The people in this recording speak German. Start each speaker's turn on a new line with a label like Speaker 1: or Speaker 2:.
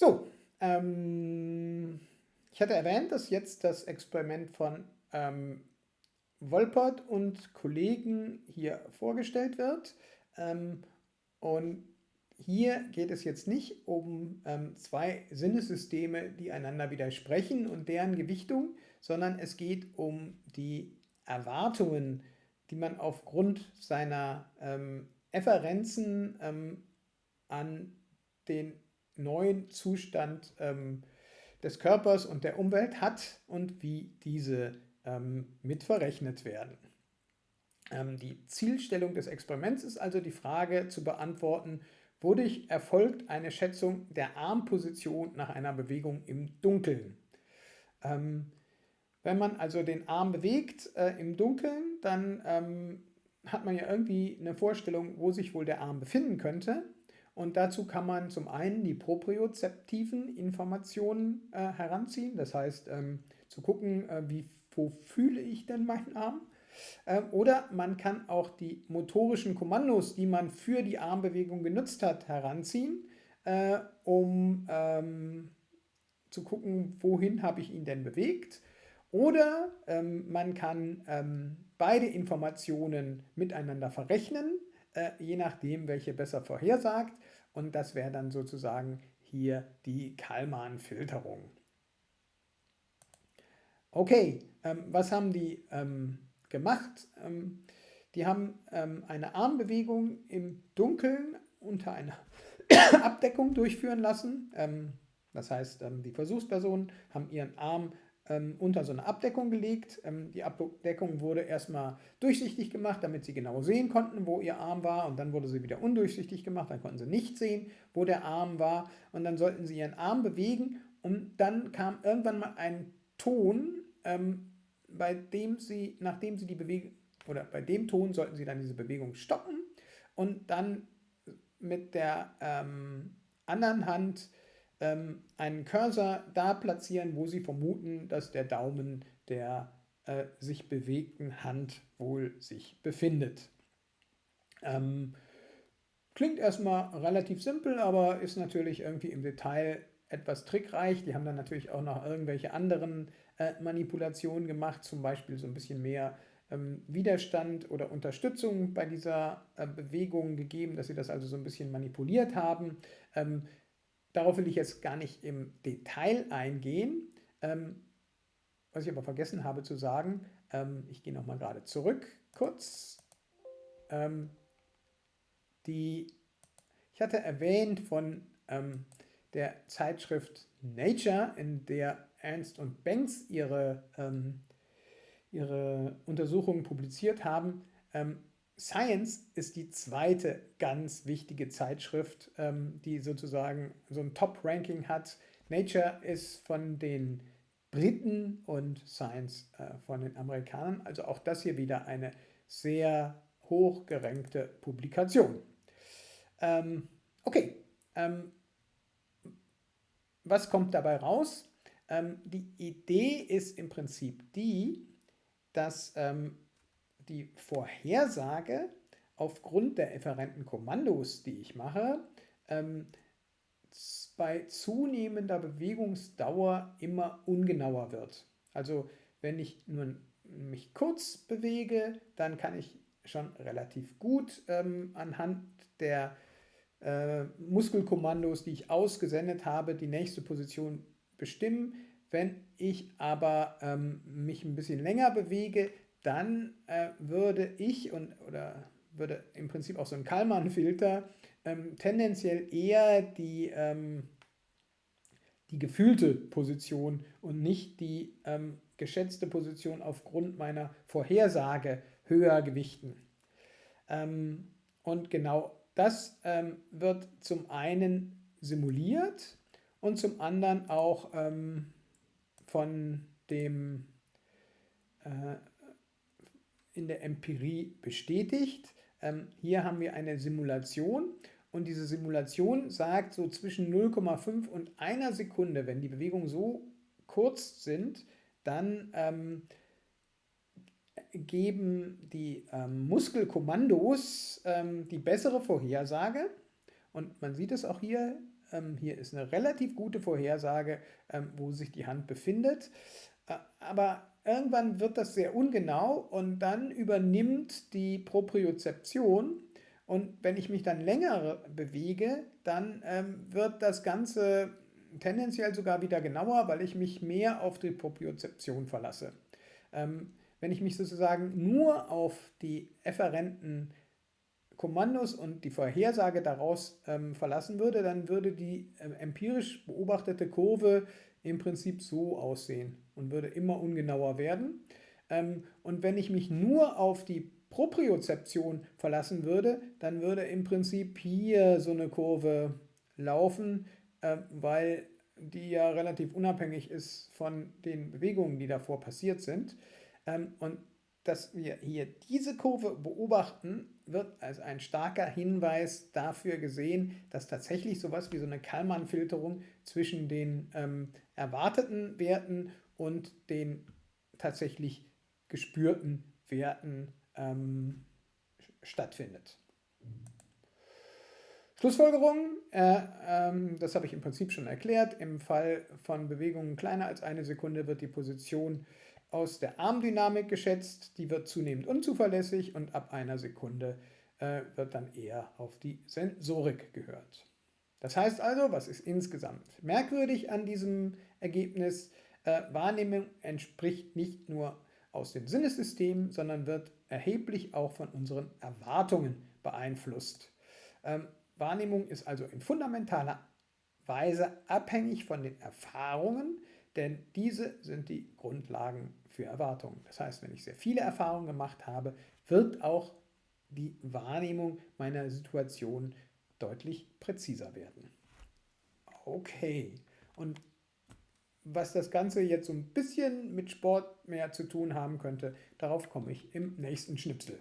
Speaker 1: So, ähm, ich hatte erwähnt, dass jetzt das Experiment von ähm, Wolpert und Kollegen hier vorgestellt wird. Ähm, und hier geht es jetzt nicht um ähm, zwei Sinnesysteme, die einander widersprechen und deren Gewichtung, sondern es geht um die Erwartungen, die man aufgrund seiner ähm, Efferenzen ähm, an den neuen Zustand ähm, des Körpers und der Umwelt hat und wie diese ähm, mit verrechnet werden. Ähm, die Zielstellung des Experiments ist also die Frage zu beantworten, wodurch erfolgt eine Schätzung der Armposition nach einer Bewegung im Dunkeln. Ähm, wenn man also den Arm bewegt äh, im Dunkeln, dann ähm, hat man ja irgendwie eine Vorstellung, wo sich wohl der Arm befinden könnte. Und dazu kann man zum einen die propriozeptiven Informationen äh, heranziehen, das heißt ähm, zu gucken, äh, wie, wo fühle ich denn meinen Arm. Äh, oder man kann auch die motorischen Kommandos, die man für die Armbewegung genutzt hat, heranziehen, äh, um ähm, zu gucken, wohin habe ich ihn denn bewegt. Oder ähm, man kann ähm, beide Informationen miteinander verrechnen, äh, je nachdem, welche besser vorhersagt. Und das wäre dann sozusagen hier die Kalman-Filterung. Okay, ähm, was haben die ähm, gemacht? Ähm, die haben ähm, eine Armbewegung im Dunkeln unter einer Abdeckung durchführen lassen. Ähm, das heißt, ähm, die Versuchspersonen haben ihren Arm ähm, unter so eine Abdeckung gelegt. Ähm, die Abdeckung wurde erstmal durchsichtig gemacht, damit sie genau sehen konnten, wo ihr Arm war. Und dann wurde sie wieder undurchsichtig gemacht, dann konnten sie nicht sehen, wo der Arm war. Und dann sollten sie ihren Arm bewegen. Und dann kam irgendwann mal ein Ton, ähm, bei dem sie, nachdem sie die Bewegung, oder bei dem Ton sollten sie dann diese Bewegung stoppen und dann mit der ähm, anderen Hand ähm, einen Cursor da platzieren, wo Sie vermuten, dass der Daumen der äh, sich bewegten Hand wohl sich befindet. Ähm, klingt erstmal relativ simpel, aber ist natürlich irgendwie im Detail etwas trickreich. Die haben dann natürlich auch noch irgendwelche anderen äh, Manipulationen gemacht, zum Beispiel so ein bisschen mehr ähm, Widerstand oder Unterstützung bei dieser äh, Bewegung gegeben, dass sie das also so ein bisschen manipuliert haben. Ähm, Darauf will ich jetzt gar nicht im Detail eingehen. Ähm, was ich aber vergessen habe zu sagen, ähm, ich gehe nochmal gerade zurück kurz. Ähm, die, ich hatte erwähnt von ähm, der Zeitschrift Nature, in der Ernst und Banks ihre, ähm, ihre Untersuchungen publiziert haben, ähm, Science ist die zweite ganz wichtige Zeitschrift, ähm, die sozusagen so ein Top-Ranking hat. Nature ist von den Briten und Science äh, von den Amerikanern. Also auch das hier wieder eine sehr hoch gerankte Publikation. Ähm, okay, ähm, was kommt dabei raus? Ähm, die Idee ist im Prinzip die, dass ähm, die Vorhersage aufgrund der efferenten Kommandos, die ich mache, ähm, bei zunehmender Bewegungsdauer immer ungenauer wird. Also wenn ich nur mich kurz bewege, dann kann ich schon relativ gut ähm, anhand der äh, Muskelkommandos, die ich ausgesendet habe, die nächste Position bestimmen. Wenn ich aber ähm, mich ein bisschen länger bewege, dann äh, würde ich und oder würde im Prinzip auch so ein Kalman-Filter ähm, tendenziell eher die, ähm, die gefühlte Position und nicht die ähm, geschätzte Position aufgrund meiner Vorhersage höher gewichten. Ähm, und genau das ähm, wird zum einen simuliert und zum anderen auch ähm, von dem äh, in der Empirie bestätigt. Ähm, hier haben wir eine Simulation und diese Simulation sagt so zwischen 0,5 und einer Sekunde, wenn die Bewegungen so kurz sind, dann ähm, geben die ähm, Muskelkommandos ähm, die bessere Vorhersage. Und man sieht es auch hier, Ähm, hier ist eine relativ gute Vorhersage, ähm, wo sich die Hand befindet. Äh, aber irgendwann wird das sehr ungenau und dann übernimmt die Propriozeption und wenn ich mich dann länger bewege, dann ähm, wird das Ganze tendenziell sogar wieder genauer, weil ich mich mehr auf die Propriozeption verlasse. Ähm, wenn ich mich sozusagen nur auf die efferenten Kommandos und die Vorhersage daraus ähm, verlassen würde, dann würde die äh, empirisch beobachtete Kurve im Prinzip so aussehen und würde immer ungenauer werden. Ähm, und wenn ich mich nur auf die Propriozeption verlassen würde, dann würde im Prinzip hier so eine Kurve laufen, äh, weil die ja relativ unabhängig ist von den Bewegungen, die davor passiert sind. Ähm, und dass wir hier diese Kurve beobachten, wird als ein starker Hinweis dafür gesehen, dass tatsächlich sowas wie so eine Kalman-Filterung zwischen den ähm, erwarteten Werten und den tatsächlich gespürten Werten ähm, stattfindet. Schlussfolgerung, äh, ähm, das habe ich im Prinzip schon erklärt, im Fall von Bewegungen kleiner als eine Sekunde wird die Position aus der Armdynamik geschätzt, die wird zunehmend unzuverlässig und ab einer Sekunde äh, wird dann eher auf die Sensorik gehört. Das heißt also, was ist insgesamt merkwürdig an diesem Ergebnis? Äh, Wahrnehmung entspricht nicht nur aus den Sinnessystemen, sondern wird erheblich auch von unseren Erwartungen beeinflusst. Ähm, Wahrnehmung ist also in fundamentaler Weise abhängig von den Erfahrungen, denn diese sind die Grundlagen für Erwartungen. Das heißt, wenn ich sehr viele Erfahrungen gemacht habe, wird auch die Wahrnehmung meiner Situation deutlich präziser werden. Okay, und was das Ganze jetzt so ein bisschen mit Sport mehr zu tun haben könnte, darauf komme ich im nächsten Schnipsel.